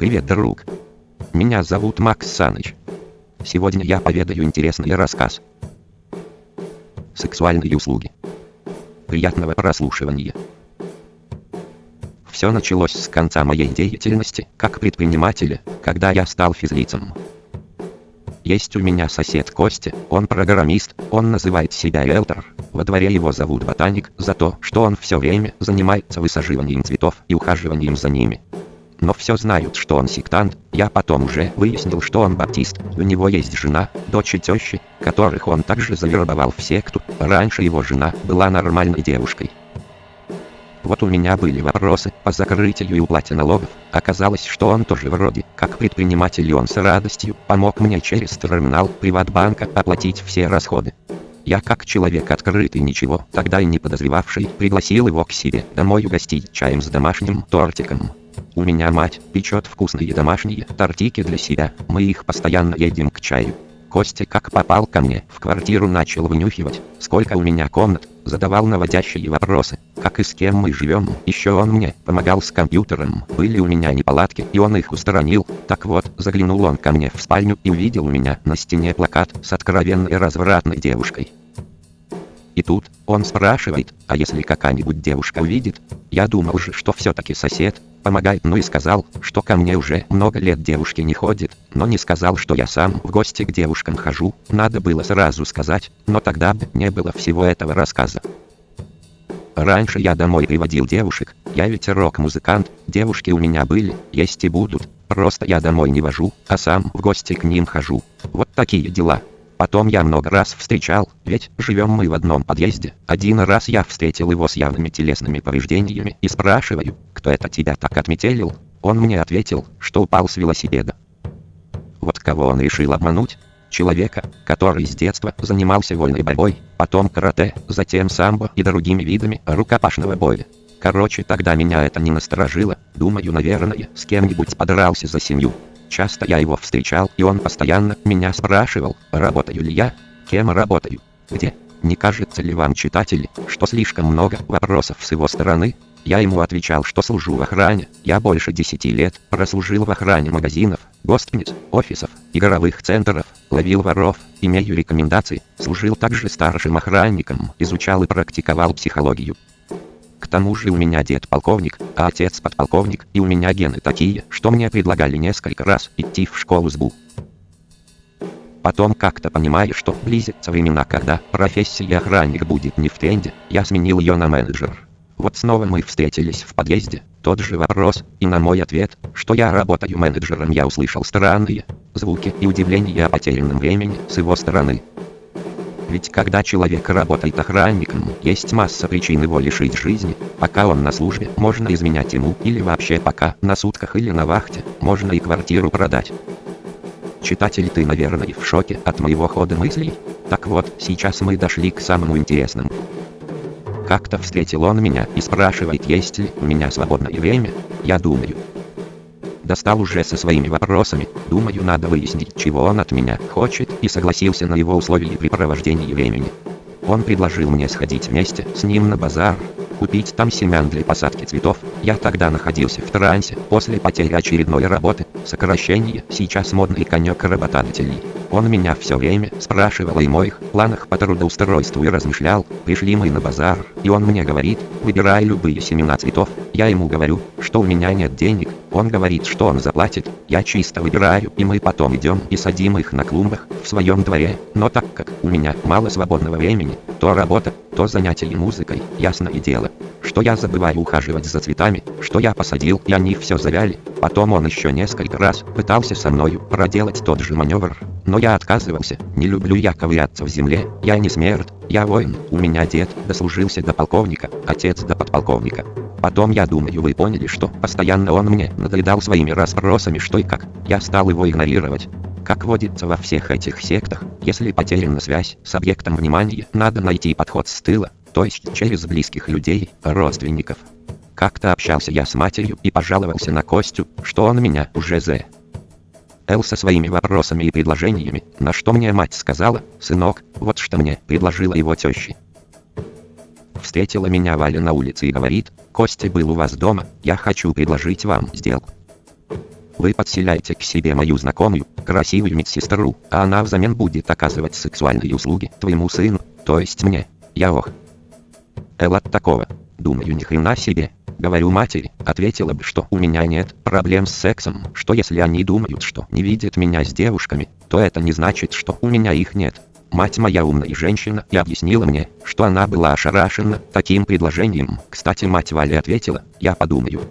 Привет, друг. Меня зовут Макс Саныч. Сегодня я поведаю интересный рассказ. Сексуальные услуги. Приятного прослушивания. Все началось с конца моей деятельности, как предпринимателя, когда я стал физлицем. Есть у меня сосед Костя, он программист, он называет себя риэлтор. Во дворе его зовут Ботаник за то, что он все время занимается высаживанием цветов и ухаживанием за ними но все знают, что он сектант. Я потом уже выяснил, что он баптист. У него есть жена, дочь и тещи, которых он также завербовал в секту. Раньше его жена была нормальной девушкой. Вот у меня были вопросы по закрытию и уплате налогов. Оказалось, что он тоже вроде, как предприниматель и он с радостью помог мне через терминал Приватбанка оплатить все расходы. Я как человек открытый ничего, тогда и не подозревавший, пригласил его к себе домой угостить чаем с домашним тортиком. У меня мать печет вкусные домашние тортики для себя, мы их постоянно едим к чаю. Костя как попал ко мне в квартиру начал вынюхивать, сколько у меня комнат, задавал наводящие вопросы, как и с кем мы живем. Еще он мне помогал с компьютером, были у меня неполадки и он их устранил. Так вот, заглянул он ко мне в спальню и увидел у меня на стене плакат с откровенной развратной девушкой. И тут, он спрашивает, а если какая-нибудь девушка увидит? Я думал же, что все-таки сосед, помогает, ну и сказал, что ко мне уже много лет девушки не ходит, но не сказал, что я сам в гости к девушкам хожу, надо было сразу сказать, но тогда бы не было всего этого рассказа. Раньше я домой приводил девушек, я ведь рок-музыкант, девушки у меня были, есть и будут, просто я домой не вожу, а сам в гости к ним хожу. Вот такие дела. Потом я много раз встречал, ведь живем мы в одном подъезде. Один раз я встретил его с явными телесными повреждениями и спрашиваю, кто это тебя так отметелил? Он мне ответил, что упал с велосипеда. Вот кого он решил обмануть? Человека, который с детства занимался вольной борьбой, потом карате, затем самбо и другими видами рукопашного боя. Короче, тогда меня это не насторожило, думаю, наверное, с кем-нибудь подрался за семью. Часто я его встречал, и он постоянно меня спрашивал, работаю ли я, кем работаю, где. Не кажется ли вам, читатели, что слишком много вопросов с его стороны? Я ему отвечал, что служу в охране. Я больше 10 лет прослужил в охране магазинов, гостиниц, офисов, игровых центров, ловил воров, имею рекомендации, служил также старшим охранником, изучал и практиковал психологию. Тому же у меня дед полковник, а отец подполковник, и у меня гены такие, что мне предлагали несколько раз идти в школу СБУ. Потом как-то понимая, что близятся времена, когда профессия охранник будет не в тренде, я сменил ее на менеджер. Вот снова мы встретились в подъезде, тот же вопрос, и на мой ответ, что я работаю менеджером, я услышал странные звуки и удивление о потерянном времени с его стороны. Ведь когда человек работает охранником, есть масса причин его лишить жизни. Пока он на службе, можно изменять ему, или вообще пока на сутках или на вахте, можно и квартиру продать. Читатель, ты, наверное, в шоке от моего хода мыслей? Так вот, сейчас мы дошли к самому интересному. Как-то встретил он меня и спрашивает, есть ли у меня свободное время. Я думаю, достал уже со своими вопросами. Думаю, надо выяснить, чего он от меня хочет, и согласился на его условия при провождении времени. Он предложил мне сходить вместе с ним на базар, купить там семян для посадки цветов. Я тогда находился в трансе, после потери очередной работы, сокращение, сейчас модный конек работодателей. Он меня все время спрашивал о моих планах по трудоустройству и размышлял, пришли мы на базар, и он мне говорит, выбирай любые семена цветов. Я ему говорю, что у меня нет денег, он говорит, что он заплатит, я чисто выбираю, и мы потом идем и садим их на клумбах в своем дворе. Но так как у меня мало свободного времени, то работа, то занятие музыкой, ясное дело, что я забываю ухаживать за цветами, что я посадил, и они все завяли. Потом он еще несколько раз пытался со мною проделать тот же маневр, но я отказывался, не люблю я ковыряться в земле, я не смерть, я воин, у меня дед дослужился до полковника, отец до подполковника. Потом я думаю вы поняли, что постоянно он мне надоедал своими расспросами что и как, я стал его игнорировать. Как водится во всех этих сектах, если потеряна связь с объектом внимания, надо найти подход с тыла, то есть через близких людей, родственников. Как-то общался я с матерью и пожаловался на Костю, что он меня уже за Эл со своими вопросами и предложениями, на что мне мать сказала, «Сынок, вот что мне предложила его теща». Встретила меня Валя на улице и говорит, «Костя был у вас дома, я хочу предложить вам сделку». Вы подселяете к себе мою знакомую, красивую медсестру, а она взамен будет оказывать сексуальные услуги твоему сыну, то есть мне. Я ох. Эл от такого. Думаю, ни хрена себе. Говорю матери, ответила бы, что у меня нет проблем с сексом, что если они думают, что не видят меня с девушками, то это не значит, что у меня их нет. Мать моя умная женщина и объяснила мне, что она была ошарашена таким предложением. Кстати, мать Вали ответила, я подумаю.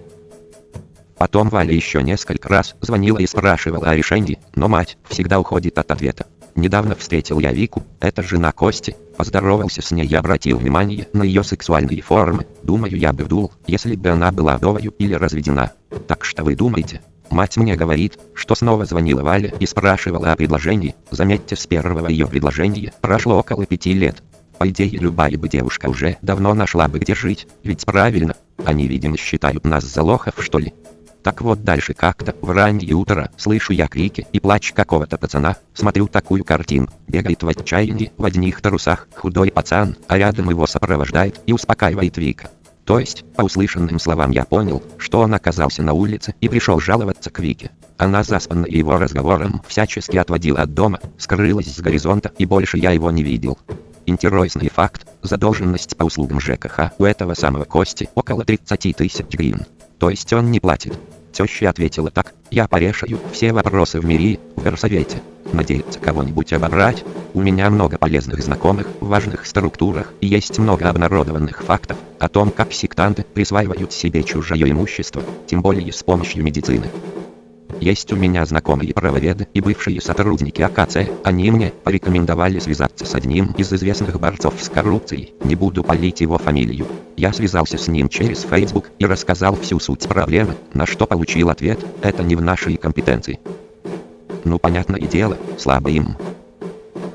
Потом Валя еще несколько раз звонила и спрашивала о решении, но мать всегда уходит от ответа. Недавно встретил я Вику, это жена Кости, поздоровался с ней и обратил внимание на ее сексуальные формы. Думаю, я бы вдул, если бы она была вдовою или разведена. Так что вы думаете? Мать мне говорит, что снова звонила Валя и спрашивала о предложении. Заметьте, с первого ее предложения прошло около пяти лет. По идее, любая бы девушка уже давно нашла бы где жить, ведь правильно, они, видимо, считают нас за лохов, что ли. Так вот дальше как-то в раннее утро слышу я крики и плач какого-то пацана, смотрю такую картину, бегает в отчаянии в одних трусах худой пацан, а рядом его сопровождает и успокаивает Вика. То есть, по услышанным словам я понял, что он оказался на улице и пришел жаловаться к Вике. Она заспанная его разговором всячески отводила от дома, скрылась с горизонта и больше я его не видел. Интересный факт, задолженность по услугам ЖКХ у этого самого Кости около 30 тысяч гривен. То есть он не платит. Теща ответила так, я порешаю все вопросы в мире, в горсовете. Надеется кого-нибудь обобрать? У меня много полезных знакомых в важных структурах и есть много обнародованных фактов о том, как сектанты присваивают себе чужое имущество, тем более с помощью медицины. Есть у меня знакомые правоведы и бывшие сотрудники АКЦ. Они мне порекомендовали связаться с одним из известных борцов с коррупцией. Не буду палить его фамилию. Я связался с ним через Facebook и рассказал всю суть проблемы, на что получил ответ, это не в нашей компетенции. Ну понятное дело, слабо им.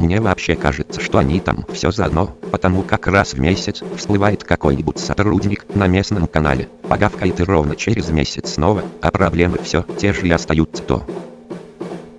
Мне вообще кажется, что они там все заодно, потому как раз в месяц всплывает какой-нибудь сотрудник на местном канале, погавкает и ровно через месяц снова, а проблемы все те же и остаются то.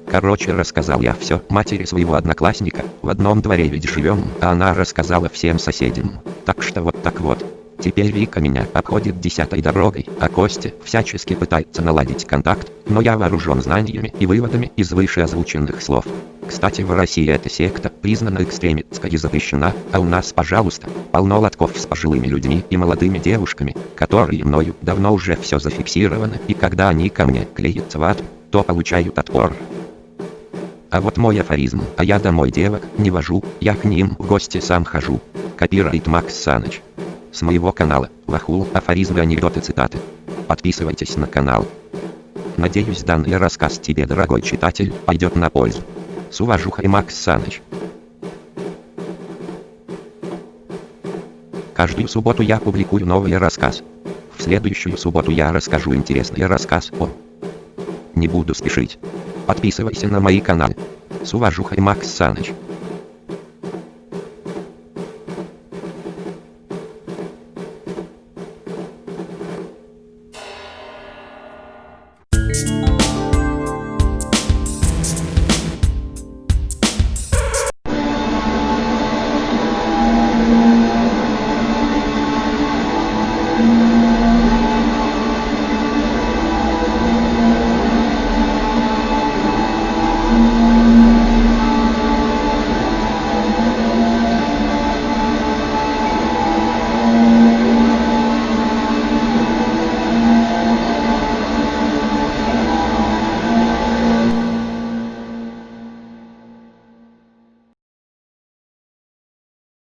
Короче, рассказал я все матери своего одноклассника, в одном дворе ведь живем, а она рассказала всем соседям. Так что вот так вот. Теперь Вика меня обходит десятой дорогой, а Костя всячески пытается наладить контакт, но я вооружен знаниями и выводами из вышеозвученных слов. Кстати, в России эта секта признана экстремистской и запрещена, а у нас, пожалуйста, полно лотков с пожилыми людьми и молодыми девушками, которые мною давно уже все зафиксировано, и когда они ко мне клеятся в ад, то получают отпор. А вот мой афоризм, а я домой девок не вожу, я к ним в гости сам хожу. Копирайт Макс Саныч с моего канала, Вахул, афоризмы, анекдоты, цитаты. Подписывайтесь на канал. Надеюсь, данный рассказ тебе, дорогой читатель, пойдет на пользу. С уважухой Макс Саныч. Каждую субботу я публикую новый рассказ. В следующую субботу я расскажу интересный рассказ о... Не буду спешить. Подписывайся на мои каналы. С уважухой Макс Саныч.